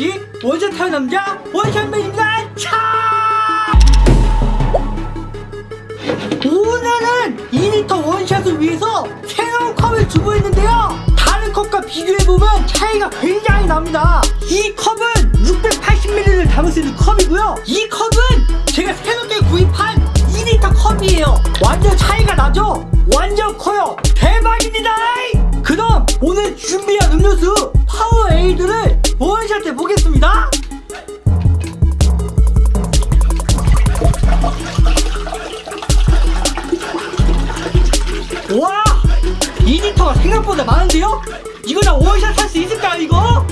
뭐지? 원샷 하는 남자. 원샷맨입니다. 차! 오늘은 2리터 원샷을 위해서 새로운 컵을 주문했는데요. 다른 컵과 비교해보면 차이가 굉장히 납니다. 이 컵은 680ml를 담을 수 있는 컵이고요. 이 컵은 제가 새롭게 구입한 2리터 컵이에요. 완전 차이가 나죠? 완전 커요. 대박입니다. 그럼 오늘 준비한 음료수 파워에이드를 원샷 해보겠습니다 와 2리터가 생각보다 많은데요? 이거 나 원샷 할 수 있을까 이거?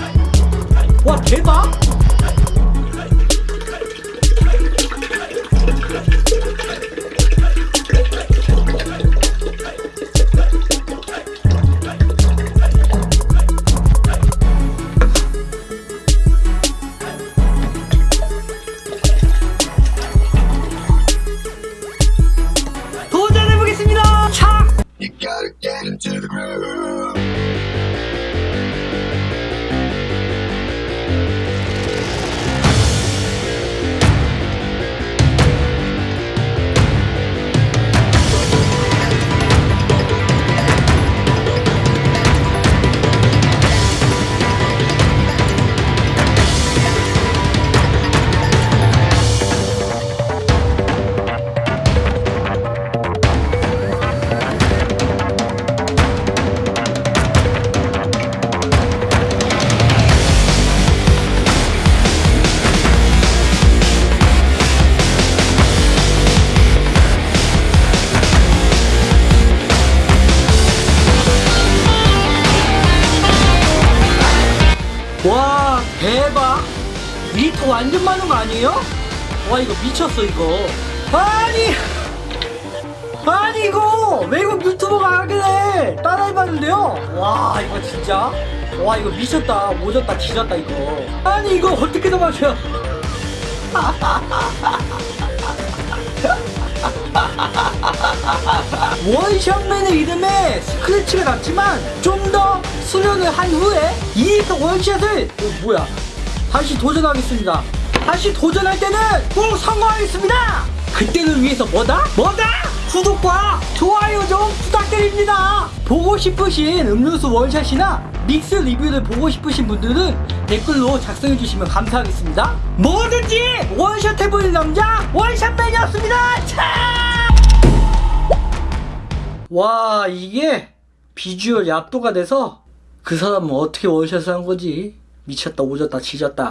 와 대박. 리터 완전 많은 거 아니에요? 와 이거 미쳤어 이거. 아니 아니 이거 외국 유튜버가 하길래 따라해봤는데요. 와 이거 진짜? 와 이거 미쳤다. 오졌다 지졌다 이거. 아니 이거 어떻게 더 마셔 원샷맨의 이름에 스크래치가 났지만 좀 더 수련을 한 후에 2리터 원샷을 어, 뭐야 다시 도전하겠습니다 다시 도전할 때는 꼭 성공하겠습니다 그때를 위해서 뭐다? 뭐다? 구독과 좋아요 좀 부탁드립니다 보고 싶으신 음료수 원샷이나 믹스 리뷰를 보고 싶으신 분들은 댓글로 작성해 주시면 감사하겠습니다 뭐든지 원샷 해보는 남자 원샷맨이었습니다 차! 와 이게 비주얼이 압도가 돼서 그 사람은 어떻게 원샷을 한 거지? 미쳤다 오졌다 지졌다